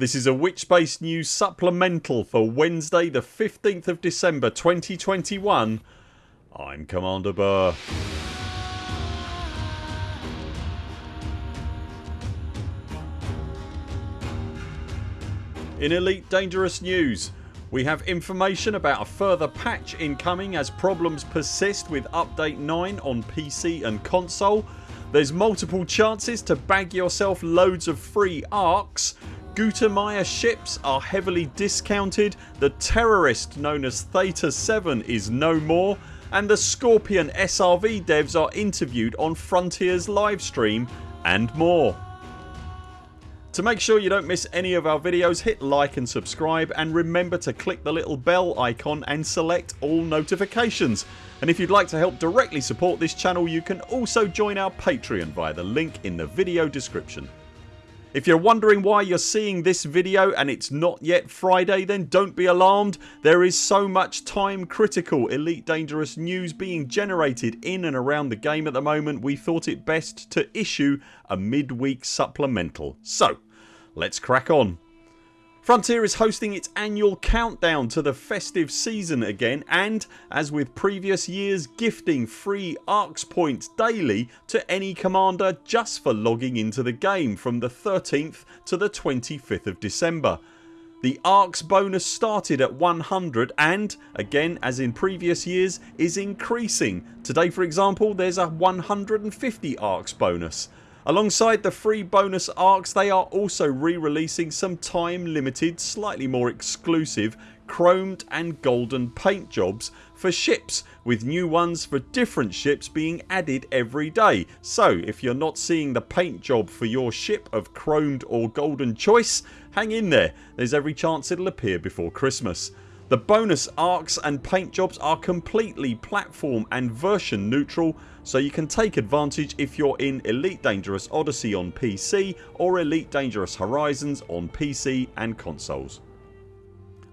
This is a Witchspace News supplemental for Wednesday the 15th of December 2021 I'm Commander Burr. In Elite Dangerous News we have information about a further patch incoming as problems persist with update 9 on PC and console. There's multiple chances to bag yourself loads of free ARX Gutamaya ships are heavily discounted, the terrorist known as Theta 7 is no more and the Scorpion SRV devs are interviewed on Frontiers livestream and more. To make sure you don't miss any of our videos hit like and subscribe and remember to click the little bell icon and select all notifications and if you'd like to help directly support this channel you can also join our Patreon via the link in the video description. If you're wondering why you're seeing this video and it's not yet Friday then don't be alarmed. There is so much time critical Elite Dangerous news being generated in and around the game at the moment we thought it best to issue a midweek supplemental. So let's crack on. Frontier is hosting its annual countdown to the festive season again and as with previous years gifting free ARX points daily to any commander just for logging into the game from the 13th to the 25th of December. The ARX bonus started at 100 and, again as in previous years, is increasing. Today for example there's a 150 ARX bonus. Alongside the free bonus ARX they are also re-releasing some time limited slightly more exclusive chromed and golden paint jobs for ships with new ones for different ships being added every day. So if you're not seeing the paint job for your ship of chromed or golden choice hang in there there's every chance it'll appear before Christmas. The bonus ARX and paint jobs are completely platform and version neutral so you can take advantage if you're in Elite Dangerous Odyssey on PC or Elite Dangerous Horizons on PC and consoles.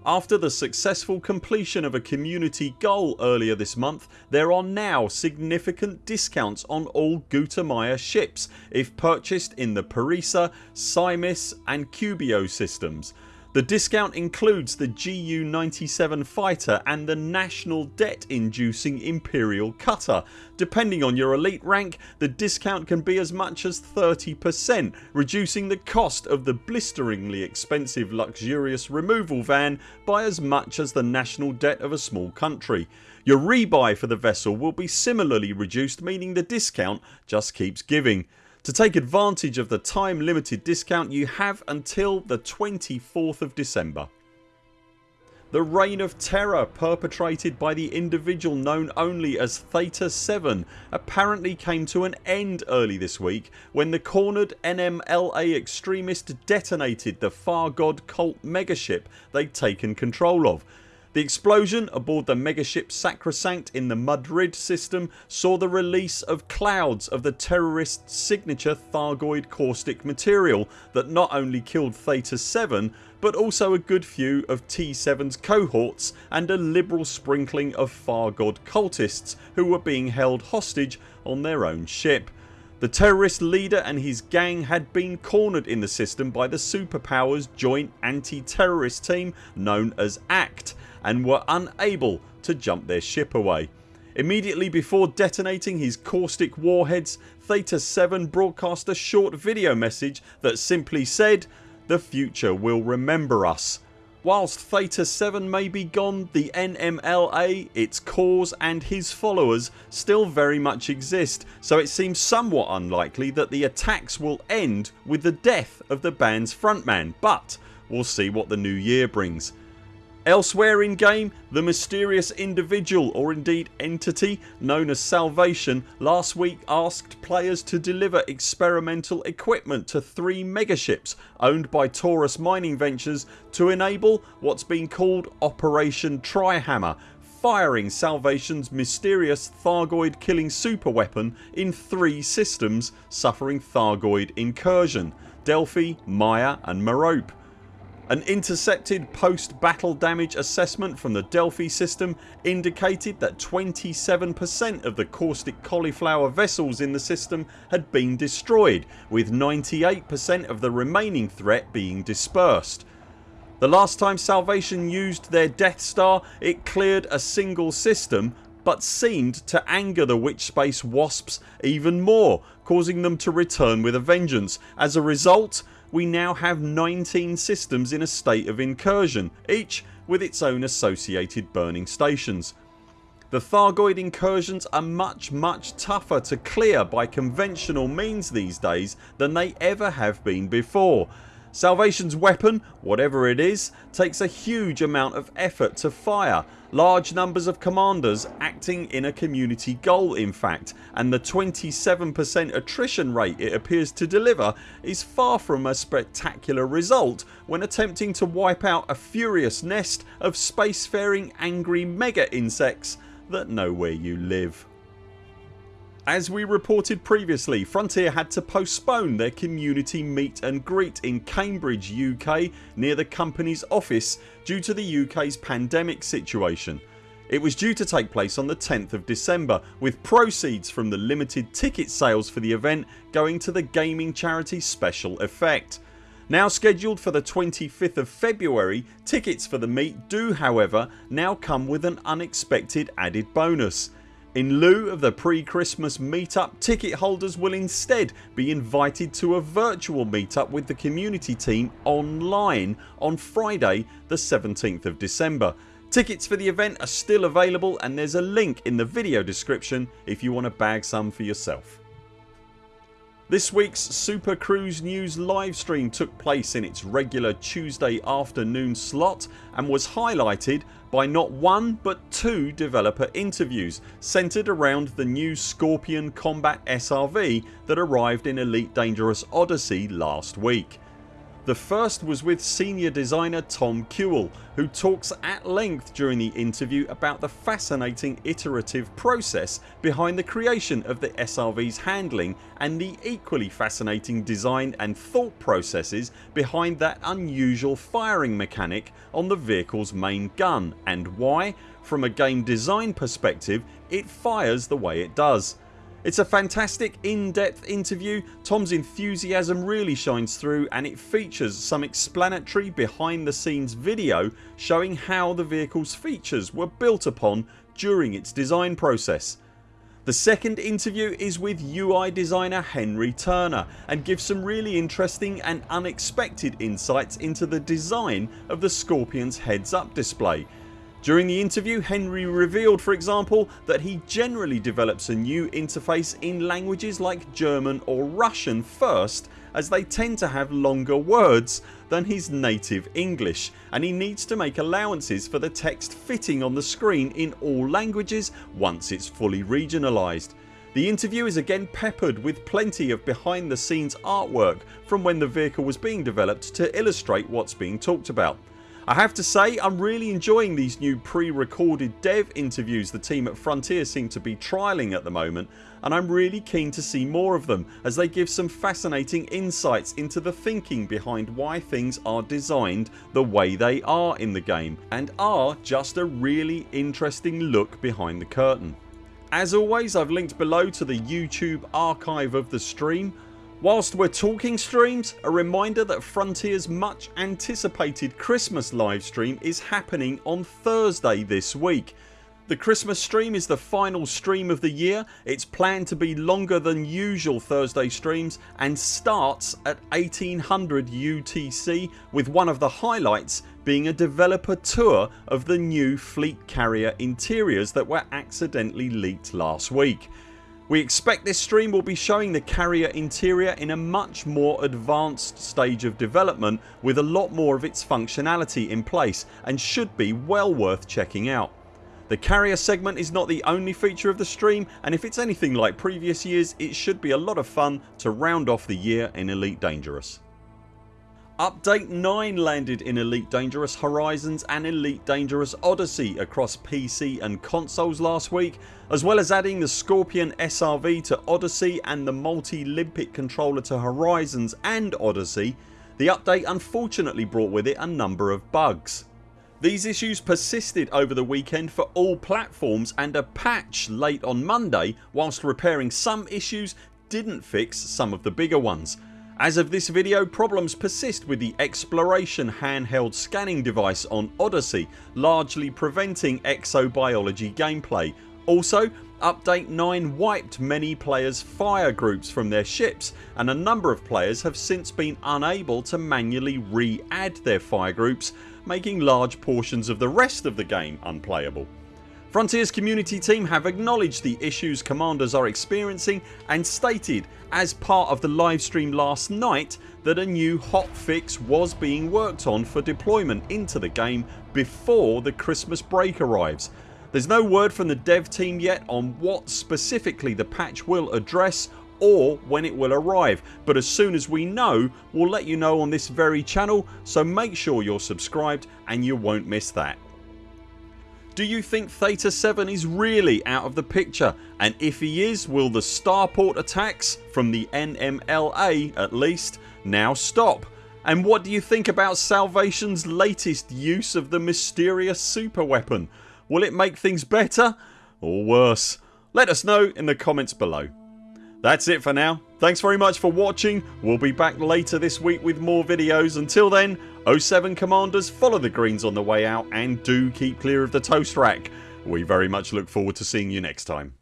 After the successful completion of a community goal earlier this month there are now significant discounts on all Gutamaya ships if purchased in the Parisa, Simis and Cubio systems the discount includes the GU-97 fighter and the national debt inducing Imperial cutter. Depending on your elite rank the discount can be as much as 30% reducing the cost of the blisteringly expensive luxurious removal van by as much as the national debt of a small country. Your rebuy for the vessel will be similarly reduced meaning the discount just keeps giving. To take advantage of the time limited discount you have until the 24th of December. The reign of terror perpetrated by the individual known only as Theta 7 apparently came to an end early this week when the cornered NMLA extremist detonated the Far God cult megaship they'd taken control of the explosion aboard the megaship Sacrosanct in the Madrid system saw the release of clouds of the terrorists signature Thargoid caustic material that not only killed Theta 7 but also a good few of T7's cohorts and a liberal sprinkling of Far God cultists who were being held hostage on their own ship. The terrorist leader and his gang had been cornered in the system by the superpowers joint anti-terrorist team known as ACT and were unable to jump their ship away. Immediately before detonating his caustic warheads Theta 7 broadcast a short video message that simply said the future will remember us. Whilst Theta 7 may be gone the NMLA, its cause and his followers still very much exist so it seems somewhat unlikely that the attacks will end with the death of the band's frontman but we'll see what the new year brings. Elsewhere in game the mysterious individual or indeed entity known as Salvation last week asked players to deliver experimental equipment to three megaships owned by Taurus Mining Ventures to enable what's been called Operation Trihammer firing Salvation's mysterious Thargoid killing superweapon in three systems suffering Thargoid incursion Delphi, Maya and Merope. An intercepted post-battle damage assessment from the Delphi system indicated that 27% of the caustic cauliflower vessels in the system had been destroyed with 98% of the remaining threat being dispersed. The last time Salvation used their Death Star it cleared a single system but seemed to anger the Witchspace Wasps even more causing them to return with a vengeance. As a result we now have 19 systems in a state of incursion each with its own associated burning stations. The Thargoid incursions are much much tougher to clear by conventional means these days than they ever have been before Salvation's weapon, whatever it is, takes a huge amount of effort to fire, large numbers of commanders acting in a community goal in fact and the 27% attrition rate it appears to deliver is far from a spectacular result when attempting to wipe out a furious nest of spacefaring angry mega insects that know where you live. As we reported previously Frontier had to postpone their community meet and greet in Cambridge UK near the company's office due to the UK's pandemic situation. It was due to take place on the 10th of December with proceeds from the limited ticket sales for the event going to the gaming charity Special Effect. Now scheduled for the 25th of February tickets for the meet do however now come with an unexpected added bonus. In lieu of the pre-Christmas meetup ticket holders will instead be invited to a virtual meetup with the community team online on Friday the 17th of December. Tickets for the event are still available and there's a link in the video description if you want to bag some for yourself. This weeks Super Cruise News livestream took place in its regular Tuesday afternoon slot and was highlighted by not one but two developer interviews centred around the new Scorpion Combat SRV that arrived in Elite Dangerous Odyssey last week. The first was with senior designer Tom Kewell who talks at length during the interview about the fascinating iterative process behind the creation of the SRV's handling and the equally fascinating design and thought processes behind that unusual firing mechanic on the vehicles main gun and why, from a game design perspective, it fires the way it does. It's a fantastic in-depth interview, Tom's enthusiasm really shines through and it features some explanatory behind the scenes video showing how the vehicles features were built upon during its design process. The second interview is with UI designer Henry Turner and gives some really interesting and unexpected insights into the design of the Scorpion's heads up display during the interview Henry revealed for example that he generally develops a new interface in languages like German or Russian first as they tend to have longer words than his native English and he needs to make allowances for the text fitting on the screen in all languages once it's fully regionalised. The interview is again peppered with plenty of behind the scenes artwork from when the vehicle was being developed to illustrate what's being talked about. I have to say I'm really enjoying these new pre-recorded dev interviews the team at Frontier seem to be trialling at the moment and I'm really keen to see more of them as they give some fascinating insights into the thinking behind why things are designed the way they are in the game and are just a really interesting look behind the curtain. As always I've linked below to the YouTube archive of the stream Whilst we're talking streams a reminder that Frontiers much anticipated Christmas livestream is happening on Thursday this week. The Christmas stream is the final stream of the year. It's planned to be longer than usual Thursday streams and starts at 1800 UTC with one of the highlights being a developer tour of the new fleet carrier interiors that were accidentally leaked last week. We expect this stream will be showing the carrier interior in a much more advanced stage of development with a lot more of its functionality in place and should be well worth checking out. The carrier segment is not the only feature of the stream and if it's anything like previous years it should be a lot of fun to round off the year in Elite Dangerous. Update 9 landed in Elite Dangerous Horizons and Elite Dangerous Odyssey across PC and consoles last week as well as adding the Scorpion SRV to Odyssey and the multi-Limpet controller to Horizons and Odyssey the update unfortunately brought with it a number of bugs. These issues persisted over the weekend for all platforms and a patch late on Monday whilst repairing some issues didn't fix some of the bigger ones. As of this video problems persist with the Exploration handheld scanning device on Odyssey largely preventing exobiology gameplay. Also Update 9 wiped many players fire groups from their ships and a number of players have since been unable to manually re-add their fire groups making large portions of the rest of the game unplayable. Frontiers community team have acknowledged the issues commanders are experiencing and stated as part of the livestream last night that a new hotfix was being worked on for deployment into the game before the Christmas break arrives. There's no word from the dev team yet on what specifically the patch will address or when it will arrive but as soon as we know we'll let you know on this very channel so make sure you're subscribed and you won't miss that. Do you think Theta 7 is really out of the picture and if he is will the starport attacks from the NMLA at least now stop? And what do you think about Salvation's latest use of the mysterious super weapon? Will it make things better or worse? Let us know in the comments below. That's it for now. Thanks very much for watching. We'll be back later this week with more videos. Until then 07 CMDRs follow the greens on the way out and do keep clear of the toast rack. We very much look forward to seeing you next time.